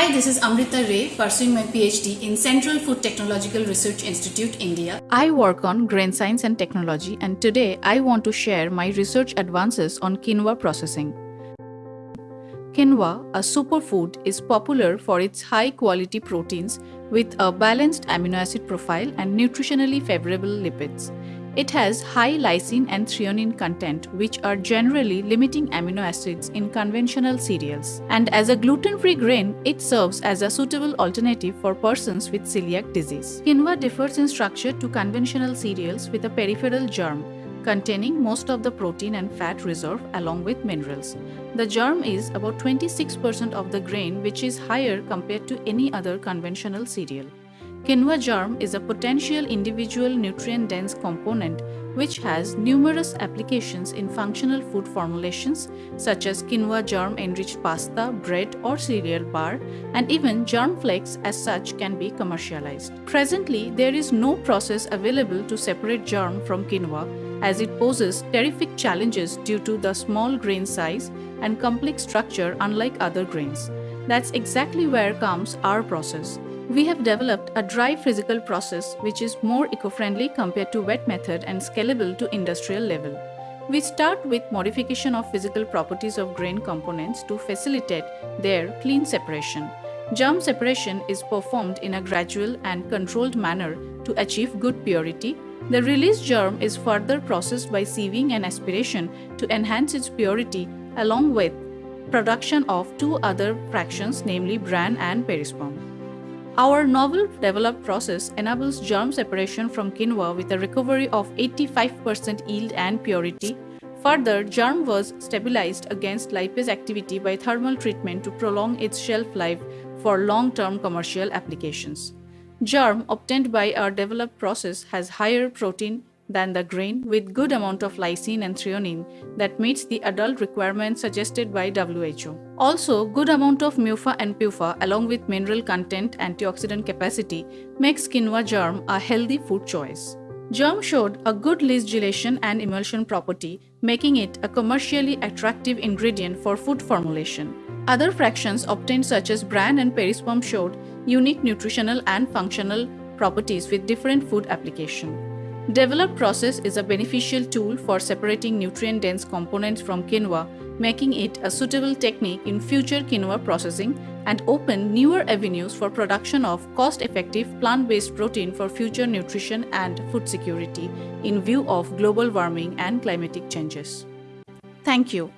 Hi, this is Amrita Ray, pursuing my PhD in Central Food Technological Research Institute, India. I work on grain science and technology, and today I want to share my research advances on quinoa processing. Quinoa, a superfood, is popular for its high quality proteins with a balanced amino acid profile and nutritionally favorable lipids. It has high lysine and threonine content, which are generally limiting amino acids in conventional cereals. And as a gluten-free grain, it serves as a suitable alternative for persons with celiac disease. Quinoa differs in structure to conventional cereals with a peripheral germ, containing most of the protein and fat reserve along with minerals. The germ is about 26% of the grain which is higher compared to any other conventional cereal. Quinoa germ is a potential individual nutrient-dense component which has numerous applications in functional food formulations such as quinoa germ-enriched pasta, bread or cereal bar and even germ flakes as such can be commercialized. Presently, there is no process available to separate germ from quinoa as it poses terrific challenges due to the small grain size and complex structure unlike other grains. That's exactly where comes our process. We have developed a dry physical process which is more eco-friendly compared to wet method and scalable to industrial level. We start with modification of physical properties of grain components to facilitate their clean separation. Germ separation is performed in a gradual and controlled manner to achieve good purity. The released germ is further processed by sieving and aspiration to enhance its purity along with production of two other fractions namely bran and perisperm. Our novel developed process enables germ separation from quinoa with a recovery of 85% yield and purity. Further, germ was stabilized against lipase activity by thermal treatment to prolong its shelf life for long-term commercial applications. Germ obtained by our developed process has higher protein than the grain with good amount of lysine and threonine that meets the adult requirements suggested by WHO. Also, good amount of MUFA and PUFA along with mineral content antioxidant capacity makes quinoa germ a healthy food choice. Germ showed a good least gelation and emulsion property, making it a commercially attractive ingredient for food formulation. Other fractions obtained such as bran and perisperm showed unique nutritional and functional properties with different food application. Developed process is a beneficial tool for separating nutrient-dense components from quinoa, making it a suitable technique in future quinoa processing and open newer avenues for production of cost-effective plant-based protein for future nutrition and food security in view of global warming and climatic changes. Thank you.